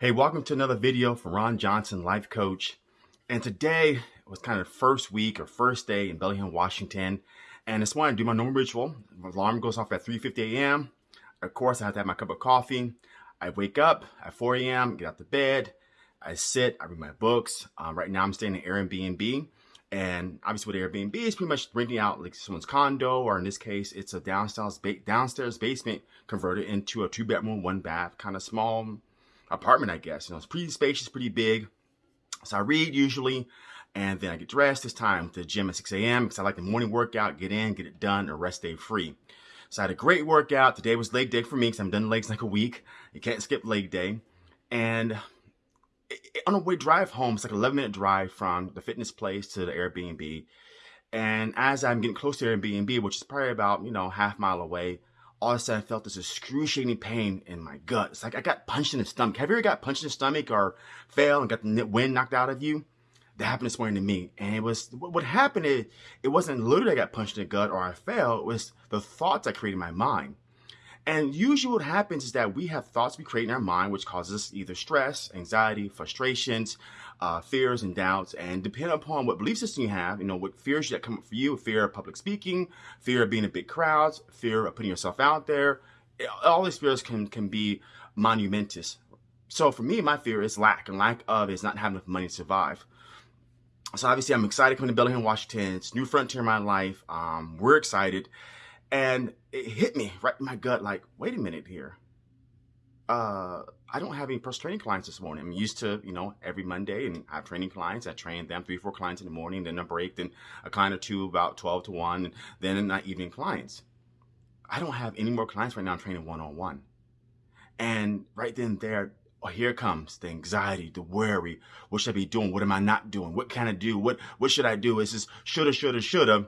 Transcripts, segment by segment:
Hey, welcome to another video from Ron Johnson, life coach. And today was kind of first week or first day in Bellingham, Washington. And this morning I do my normal ritual. My alarm goes off at 3.50 a.m. Of course, I have to have my cup of coffee. I wake up at 4 a.m., get out the bed. I sit, I read my books. Uh, right now I'm staying in Airbnb. And obviously with Airbnb, it's pretty much renting out like someone's condo, or in this case, it's a downstairs, ba downstairs basement converted into a two bedroom, one bath, kind of small apartment, I guess. You know, it's pretty spacious, pretty big. So I read usually, and then I get dressed. It's time to the gym at 6 a.m. because I like the morning workout, get in, get it done, and rest day free. So I had a great workout. Today was leg day for me because I'm done legs like a week. You can't skip leg day. And on a way drive home, it's like an 11 minute drive from the fitness place to the Airbnb. And as I'm getting close to Airbnb, which is probably about, you know, half mile away, all of a sudden I felt this excruciating pain in my gut. It's like I got punched in the stomach. Have you ever got punched in the stomach or fell and got the wind knocked out of you? That happened this morning to me. And it was, what happened is, it wasn't literally I got punched in the gut or I fell. It was the thoughts I created in my mind. And usually what happens is that we have thoughts we create in our mind, which causes us either stress, anxiety, frustrations, uh, fears and doubts. And depending upon what belief system you have, you know, what fears that come up for you, fear of public speaking, fear of being in big crowds, fear of putting yourself out there, all these fears can, can be monumentous. So for me, my fear is lack, and lack of is not having enough money to survive. So obviously I'm excited coming to Bellingham, Washington. It's new frontier in my life. Um, we're excited. And it hit me right in my gut, like, wait a minute here. Uh, I don't have any personal training clients this morning. I'm used to, you know, every Monday and I have training clients. I train them three, four clients in the morning, then a break, then a client or two about 12 to 1, and then the evening clients. I don't have any more clients right now. I'm training one on one. And right then there, oh, here comes the anxiety, the worry. What should I be doing? What am I not doing? What can I do? What what should I do? Is this shoulda, shoulda, shoulda,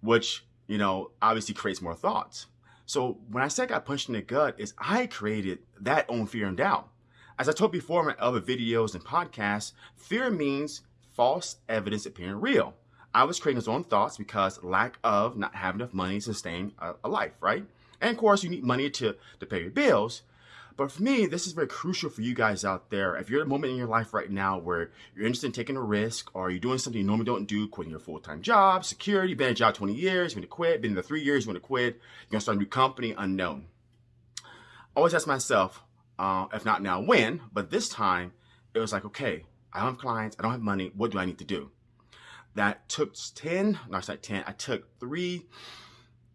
which you know, obviously creates more thoughts. So when I said I got punched in the gut is I created that own fear and doubt. As I told before in my other videos and podcasts, fear means false evidence appearing real. I was creating those own thoughts because lack of not having enough money to sustain a, a life, right? And of course, you need money to, to pay your bills. But for me, this is very crucial for you guys out there. If you're at a moment in your life right now where you're interested in taking a risk or you're doing something you normally don't do, quitting your full-time job, security, been in a job 20 years, you want to quit, been in the three years, you want to quit, you're going to start a new company, unknown. I always ask myself, uh, if not now, when? But this time, it was like, okay, I don't have clients, I don't have money, what do I need to do? That took 10, no, it's not 10, I took three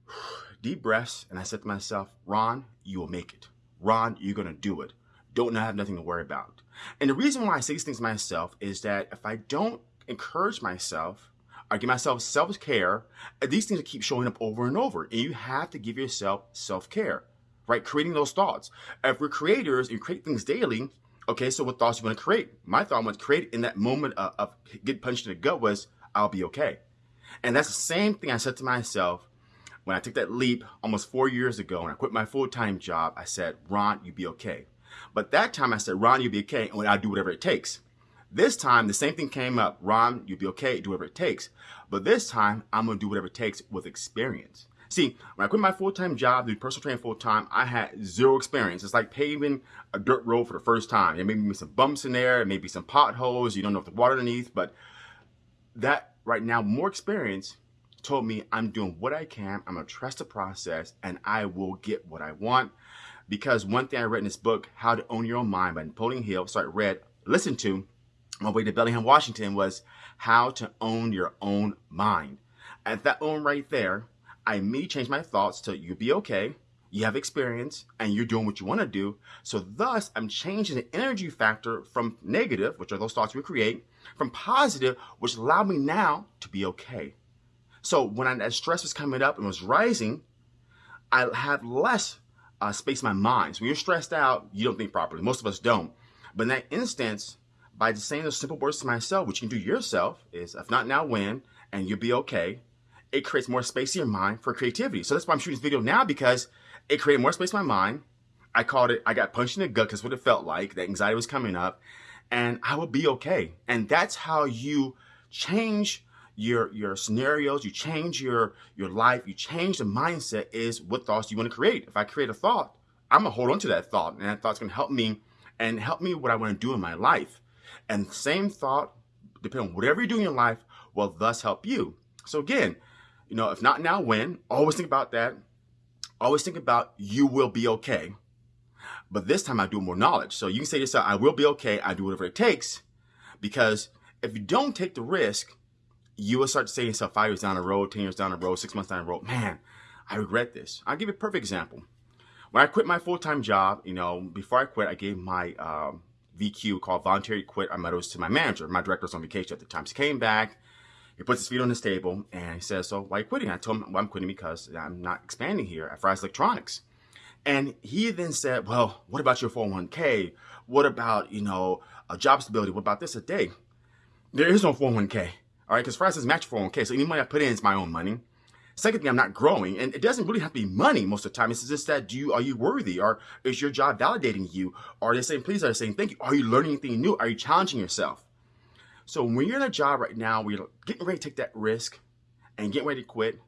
deep breaths and I said to myself, Ron, you will make it. Ron, you're going to do it. Don't have nothing to worry about. And the reason why I say these things to myself is that if I don't encourage myself, I give myself self-care, these things keep showing up over and over. And you have to give yourself self-care, right? Creating those thoughts. If we're creators and create things daily, okay, so what thoughts you want to create? My thought was create in that moment of, of getting punched in the gut was, I'll be okay. And that's the same thing I said to myself when I took that leap almost four years ago and I quit my full-time job, I said, Ron, you'll be okay. But that time I said, Ron, you'll be okay, and I'll do whatever it takes. This time, the same thing came up. Ron, you'll be okay, do whatever it takes. But this time, I'm to do whatever it takes with experience. See, when I quit my full-time job, do personal training full-time, I had zero experience. It's like paving a dirt road for the first time. There may be some bumps in there, maybe some potholes, you don't know if the water underneath, but that right now, more experience told me I'm doing what I can, I'm gonna trust the process, and I will get what I want. Because one thing I read in this book, How to Own Your Own Mind by Napoleon Hill, so I read, listened to, my way to Bellingham, Washington, was How to Own Your Own Mind. At that own right there, I immediately changed my thoughts to you'll be okay, you have experience, and you're doing what you want to do. So thus, I'm changing the energy factor from negative, which are those thoughts we create, from positive, which allow me now to be okay. So when I, that stress was coming up and was rising, I had less uh, space in my mind. So when you're stressed out, you don't think properly. Most of us don't. But in that instance, by just saying those simple words to myself, which you can do yourself, is if not now, when, and you'll be okay, it creates more space in your mind for creativity. So that's why I'm shooting this video now because it created more space in my mind. I called it, I got punched in the gut because what it felt like, that anxiety was coming up, and I will be okay. And that's how you change your your scenarios, you change your your life, you change the mindset is what thoughts you want to create. If I create a thought, I'm gonna hold on to that thought, and that thought's gonna help me and help me what I want to do in my life. And same thought, depending on whatever you do in your life, will thus help you. So again, you know, if not now, when? Always think about that. Always think about you will be okay. But this time I do more knowledge. So you can say to yourself, I will be okay. I do whatever it takes. Because if you don't take the risk, you will start to say to yourself five years down the road, 10 years down the road, six months down the road, man, I regret this. I'll give you a perfect example. When I quit my full-time job, you know, before I quit, I gave my um, VQ called voluntary quit. I met it was to my manager. My director was on vacation at the time. He came back, he puts his feet on his table, and he says, so why are you quitting? I told him, well, I'm quitting because I'm not expanding here at Fry's Electronics. And he then said, well, what about your 401k? What about, you know, a job stability? What about this a day? There is no 401k, all right? Because says match 401k, so any money I put in is my own money. Second thing, I'm not growing, and it doesn't really have to be money most of the time. It's just that do you are you worthy, or is your job validating you? Are they saying please? Are they saying thank you? Are you learning anything new? Are you challenging yourself? So when you're in a job right now where you're getting ready to take that risk and getting ready to quit,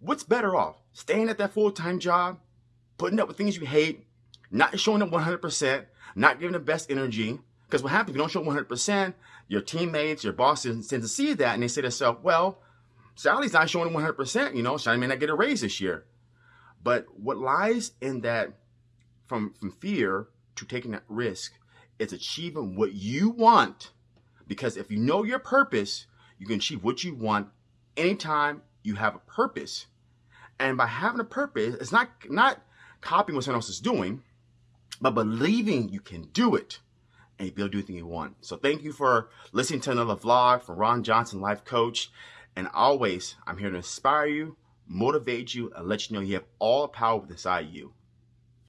what's better off? Staying at that full time job, putting up with things you hate, not showing up 100%, not giving the best energy. Because what happens if you don't show 100%, your teammates, your bosses tend to see that and they say to themselves, well, Sally's not showing 100%, you know, Sally may not get a raise this year. But what lies in that from, from fear to taking that risk is achieving what you want. Because if you know your purpose, you can achieve what you want anytime you have a purpose. And by having a purpose, it's not, not copying what someone else is doing, but believing you can do it and to do anything you want. So thank you for listening to another vlog from Ron Johnson, life coach. And always, I'm here to inspire you, motivate you, and let you know you have all the power inside you.